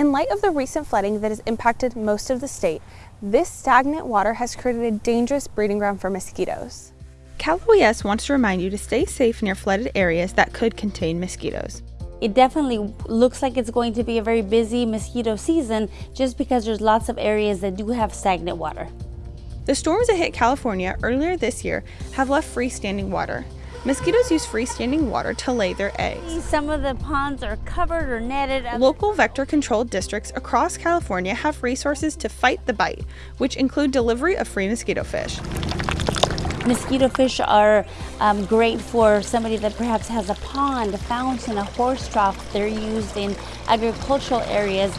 In light of the recent flooding that has impacted most of the state, this stagnant water has created a dangerous breeding ground for mosquitoes. Cal OES wants to remind you to stay safe near flooded areas that could contain mosquitoes. It definitely looks like it's going to be a very busy mosquito season just because there's lots of areas that do have stagnant water. The storms that hit California earlier this year have left freestanding water. Mosquitoes use freestanding water to lay their eggs. Some of the ponds are covered or netted. Local vector controlled districts across California have resources to fight the bite, which include delivery of free mosquito fish. Mosquito fish are um, great for somebody that perhaps has a pond, a fountain, a horse trough. They're used in agricultural areas.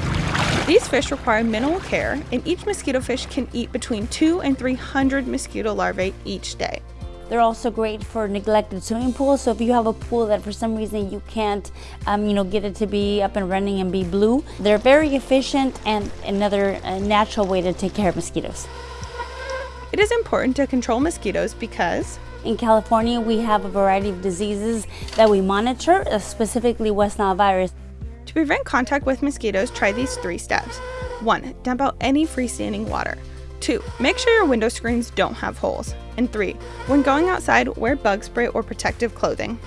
These fish require minimal care, and each mosquito fish can eat between two and 300 mosquito larvae each day. They're also great for neglected swimming pools. So if you have a pool that for some reason you can't, um, you know, get it to be up and running and be blue, they're very efficient and another uh, natural way to take care of mosquitoes. It is important to control mosquitoes because in California, we have a variety of diseases that we monitor, uh, specifically West Nile virus. To prevent contact with mosquitoes, try these three steps. 1. Dump out any freestanding water. 2. Make sure your window screens don't have holes. And 3. When going outside, wear bug spray or protective clothing.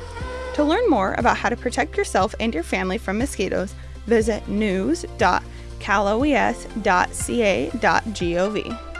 To learn more about how to protect yourself and your family from mosquitoes, visit news.caloes.ca.gov.